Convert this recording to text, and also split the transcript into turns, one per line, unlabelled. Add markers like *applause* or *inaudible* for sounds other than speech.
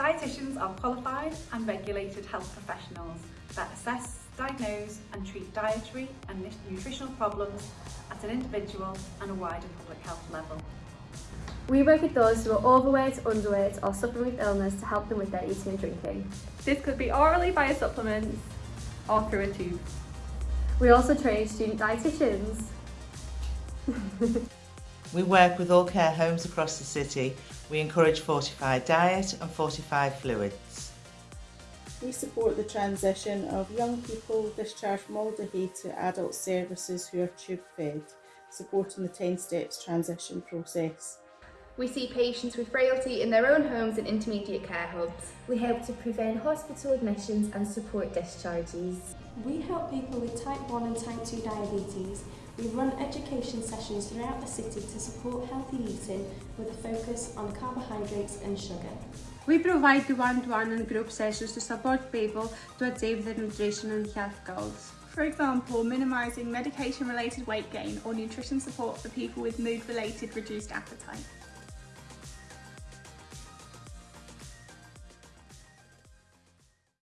Dietitians are qualified and regulated health professionals that assess, diagnose and treat dietary and nutritional problems at an individual and a wider public health level.
We work with those who are overweight, underweight or suffering with illness to help them with their eating and drinking.
This could be orally via supplements or through a tube.
We also train student dietitians. *laughs*
we work with all care homes across the city. We encourage fortified diet and fortified fluids.
We support the transition of young people discharged from Alder Hey to adult services who are tube fed, supporting the 10 steps transition process.
We see patients with frailty in their own homes and intermediate care hubs.
We help to prevent hospital admissions and support discharges.
We help people with type 1 and type 2 diabetes. We run education sessions throughout the city to support healthy eating with a focus on carbohydrates and sugar.
We provide one-to-one -one and group sessions to support people to achieve their nutrition and health goals.
For example, minimising medication-related weight gain or nutrition support for people with mood-related reduced appetite.